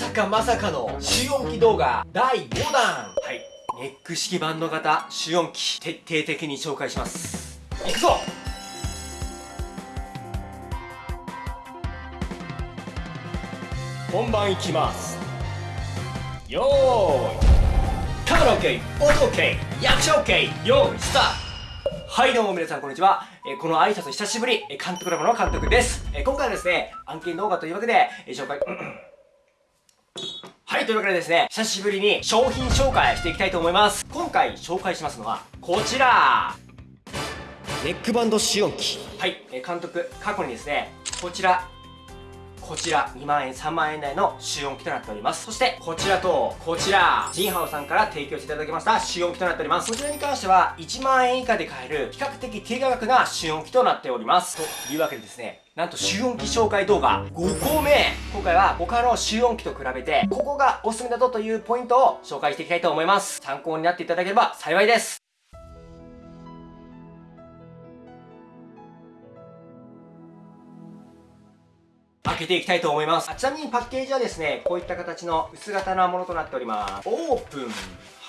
さかまさかの集音機動画第5弾。はい。ネック式バンド型集音機徹底的に紹介します。いくぞ。本番いきます。よーい。カメラ OK 音 OK 役者 OK よーいスタート。はいどうも皆さんこんにちは。えーこの挨拶久しぶり、えー監督ラボの監督です。えー今回はですね、案件動画というわけで、えー紹介、はい、というわけでですね、久しぶりに商品紹介していきたいと思います。今回紹介しますのは、こちらネックバンド試音機。はい、えー監督、過去にですね、こちら、こちら2万円3万円台の集音機となっております。そしてこちらとこちらジンハオさんから提供していただきました集音機となっております。こちらに関しては1万円以下で買える比較的低価格な集音機となっております。というわけでですねなんと集音機紹介動画5個目今回は他の集音機と比べてここがおすすめだぞというポイントを紹介していきたいと思います。参考になっていただければ幸いです。開けていきたいと思いますあちなみにパッケージはですねこういった形の薄型なものとなっておりますオープン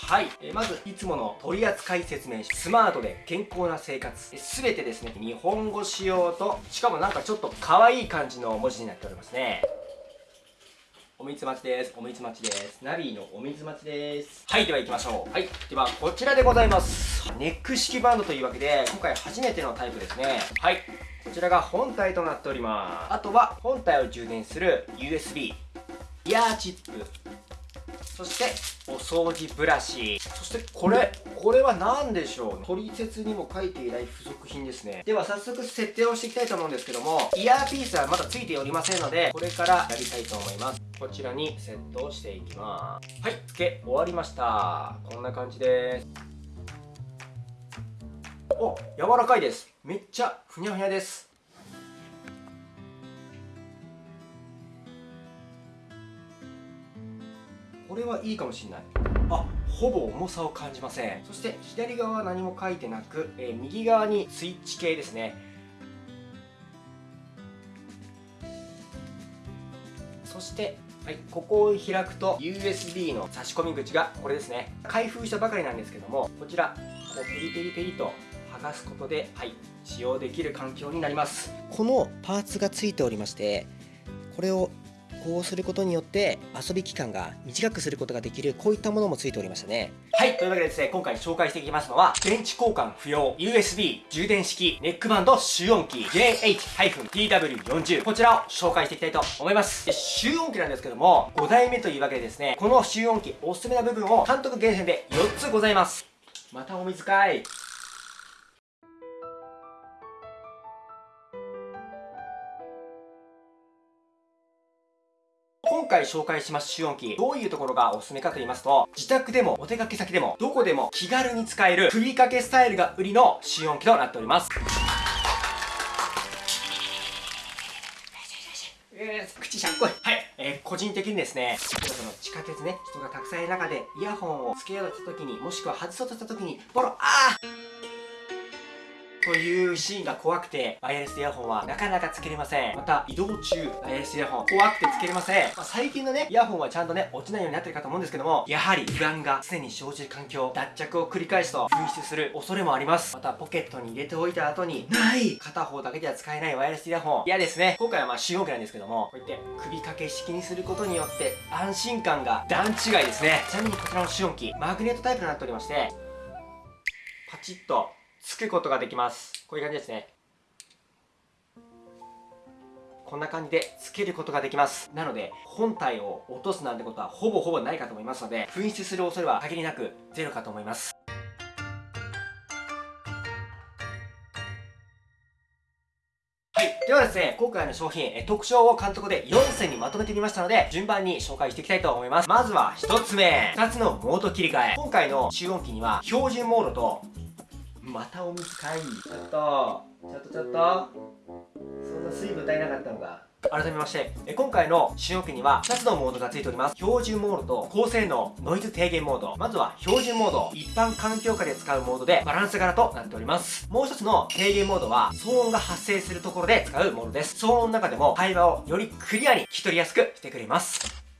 はい、えーまずいつもの取扱説明書スマートで健康な生活すべてですね日本語仕様としかもなんかちょっと可愛い感じの文字になっておりますねお水待ちです。お水待ちです。ナビのお水待ちです。はい、では行きましょう。はい、ではこちらでございます。ネック式バンドというわけで、今回初めてのタイプですね。はい、こちらが本体となっております。あとは本体を充電する USB、イヤーチップ、そしてお掃除ブラシ。そしてこれこれは何でしょう取説にも書いていない付属品ですね。では早速設定をしていきたいと思うんですけどもイヤーピースはまだ付いておりませんのでこれからやりたいと思います。こちらにセットをしていきます。はい付け終わりました。こんな感じです。お柔らかいですめっちゃふにゃふにゃです。これはいいかもしれない。あほぼ重さを感じません。そして左側は何も書いてなく、えー右側にスイッチ系ですね。そして、はい、ここを開くと USB の差し込み口がこれですね。開封したばかりなんですけどもこちらこうペリペリペリと剥がすことで、はい、使用できる環境になります。このパーツがついておりましてこれをこうすることによって遊び期間が短くすることができるこういったものもついておりましたね。はいというわけでですね今回紹介していきますのは電池交換不要 USB 充電式ネックバンド集音機 JH-TW40 こちらを紹介していきたいと思います。で集音機なんですけども5代目というわけでですねこの集音機おすすめな部分を監督厳選で4つございます。またお水かい回紹介します集音機どういうところがおすすめかと言いますと自宅でもお出かけ先でもどこでも気軽に使える首掛けスタイルが売りの集音機となっております。え口しゃっこいはい、えー個人的にですねその地下鉄ね人がたくさんいる中でイヤホンをつけようとした時にもしくは外そうとした時にボロあーというシーンが怖くて、ワイヤレスイヤホンはなかなかつけれません。また、移動中、ワイヤレスイヤホン、怖くてつけれません。まあ、最近のね、イヤホンはちゃんとね、落ちないようになってるかと思うんですけども、やはり不安が常に生じる環境、脱着を繰り返すと紛失する恐れもあります。また、ポケットに入れておいた後に、ない片方だけでは使えないワイヤレスイヤホン。嫌ですね。今回はまあ、集音機なんですけども、こうやって首掛け式にすることによって、安心感が段違いですね。ちなみにこちらの集音機、マグネットタイプとなっておりまして、パチッとつくことができますこういう感じですねこんな感じでつけることができますなので本体を落とすなんてことはほぼほぼないかと思いますので紛失する恐れは限りなくゼロかと思いますはい。ではですね、今回の商品、え特徴を監督で4選にまとめてみましたので、順番に紹介していきたいと思います。まずは1つ目。2つのモード切り替え。今回の集音機には、標準モードと、またお水かい。ちょっと、ちょっとちょっと。そんな水分足りなかったのか。改めまして、え今回の使用機には2つのモードが付いております。標準モードと高性能ノイズ低減モード。まずは標準モード。一般環境下で使うモードでバランス柄となっております。もう一つの低減モードは騒音が発生するところで使うモードです。騒音の中でも会話をよりクリアに聞き取りやすくしてくれます。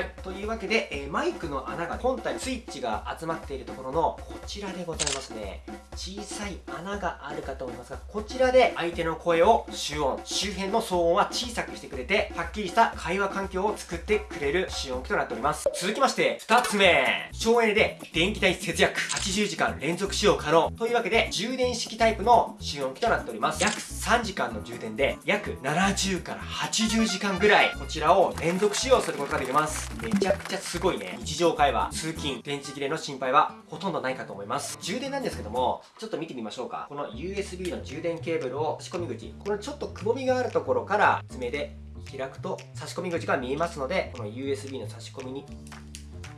はいというわけで、えー、マイクの穴が本体スイッチが集まっているところのこちらでございますね。小さい穴があるかと思いますがこちらで相手の声を集音。周辺の騒音は小さくしてくれてはっきりした会話環境を作ってくれる集音機となっております。続きまして2つ目。省エネで電気代節約。80時間連続使用可能。というわけで充電式タイプの集音機となっております。約3時間の充電で約70から80時間ぐらいこちらを連続使用することができます。めちゃくちゃすごいね。日常会話通勤電池切れの心配はほとんどないかと思います。充電なんですけどもちょっと見てみましょうか。この USB の充電ケーブルを差し込み口このちょっとくぼみがあるところから爪で開くと差し込み口が見えますのでこの USB の差し込みに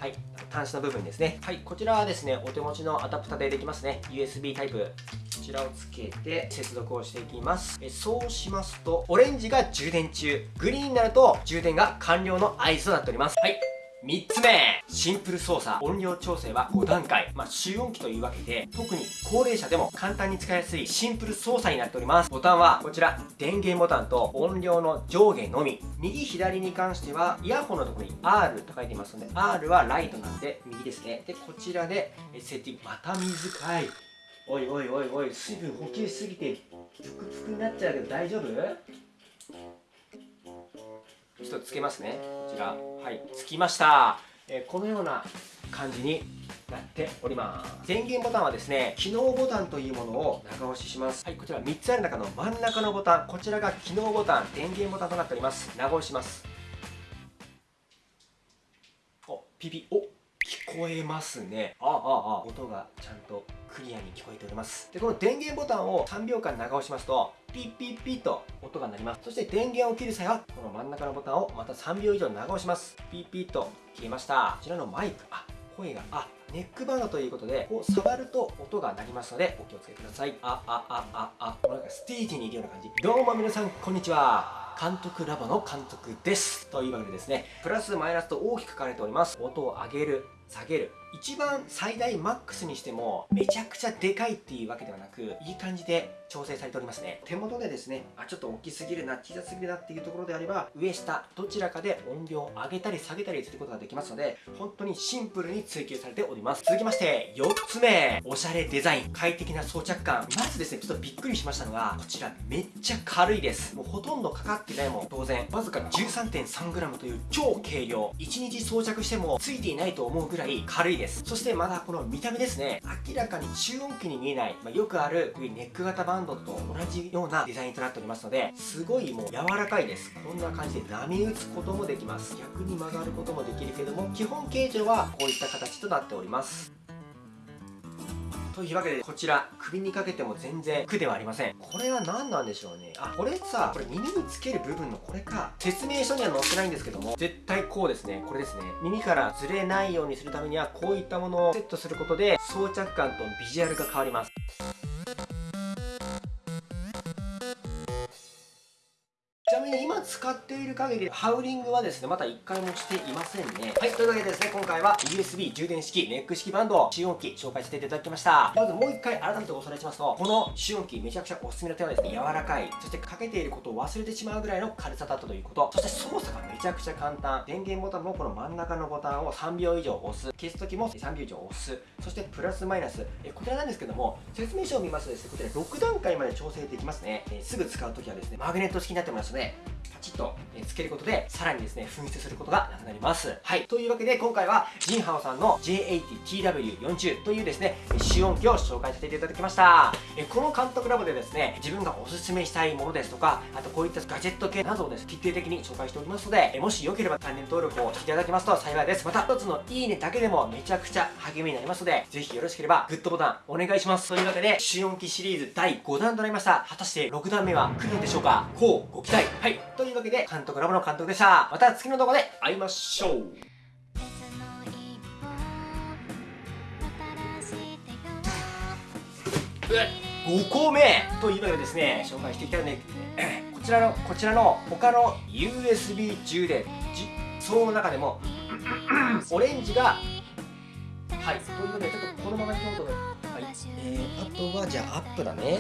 はい。端子の部分ですね。はい。こちらはですねお手持ちのアダプタでできますね。USB タイプ。こちらをつけて接続をしていきます。えそうしますとオレンジが充電中。グリーンになると充電が完了の合図となっております。はい3つ目。シンプル操作。音量調整は5段階。まあ集音機というわけで特に高齢者でも簡単に使いやすいシンプル操作になっております。ボタンはこちら。電源ボタンと音量の上下のみ。右左に関してはイヤホンのところに R と書いていますので R はライトなんで右ですね。でこちらでセッティング。また水かい。おいおいおいおい水分補給しすぎてぷくぷくになっちゃうけど大丈夫？ちょっとつけますね。こちら。はい。つきました、えー、このような感じになっております。電源ボタンはですね機能ボタンというものを長押しします。はい。こちら3つある中の真ん中のボタン。こちらが機能ボタン。電源ボタンとなっております。長押します。おピピ。お聞こえますね。ああああ。音がちゃんとクリアに聞こえております。でこの電源ボタンを3秒間長押しますとピッピッピッと音が鳴ります。そして電源を切る際はこの真ん中のボタンをまた3秒以上長押します。ピッピッと消えました。こちらのマイクあ声があネックバンドということでこう触ると音が鳴りますのでお気をつけください。あああああなんかステージにいるような感じ。どうも皆さんこんにちは。監督ラボの監督です。というわけでですねプラスマイナスと大きく書かれております。音を上げる下げる。一番最大マックスにしてもめちゃくちゃでかいっていうわけではなくいい感じで調整されておりますね。手元でですねあちょっと大きすぎるな小さすぎるなっていうところであれば上下どちらかで音量を上げたり下げたりすることができますので本当にシンプルに追求されております。続きまして4つ目。おしゃれデザイン。快適な装着感。まずですねちょっとびっくりしましたのがこちらめっちゃ軽いです。もうほとんどかかってないもん。当然わずか 13.3g という超軽量。1日装着してもついていないと思うぐらい軽いです。そしてまだこの見た目ですね。明らかに中音機に見えない、まあ、よくあるこういうネック型バンドと同じようなデザインとなっておりますのですごいもう柔らかいです。こんな感じで波打つこともできます。逆に曲がることもできるけども基本形状はこういった形となっております。というわけでこちら首にかけても全然苦ではありません。これは何なんでしょうね。あこれさこれ耳につける部分のこれか。説明書には載ってないんですけども絶対こうですね。これですね。耳からずれないようにするためにはこういったものをセットすることで装着感とビジュアルが変わります。みに今使っている限りハウリングはですねまだ1回もしていませんね。はいというわけでですね今回は USB 充電式ネック式バンド集音機紹介させていただきました。まずもう1回改めておさらいしますとこの集音機めちゃくちゃおすすめの点はですね柔らかい。そしてかけていることを忘れてしまうぐらいの軽さだったということ。そして操作がめちゃくちゃ簡単。電源ボタンもこの真ん中のボタンを3秒以上押す。消す時も3秒以上押す。そしてプラスマイナス。えこちらなんですけども説明書を見ますとですねこちら6段階まで調整できますね、えすぐ使う時はですねマグネット式になってますのでパチッとつけることでさらにですね紛失することがなくなります。はい。というわけで今回はジンハオさんの J80TW40 というですね試音機を紹介させていただきました。えこの監督ラボでですね自分がおすすめしたいものですとかあとこういったガジェット系などをですね徹底的に紹介しておりますのでもしよければチャンネル登録をしていただけますと幸いです。また一つのいいねだけでもめちゃくちゃ励みになりますのでぜひよろしければグッドボタンお願いします。というわけで試音機シリーズ第5弾となりました。果たして6弾目は来るんでしょうか？こうご期待。はい。というわけで監督ラボの監督でした。また次の動画で会いましょう。5個目というわけでですね紹介していきたいので こちらのこちらの他の USB 充電その中でも オレンジがはい。というわけでちょっとこのままいこうと思います、はい。えー、あとはじゃあアップだね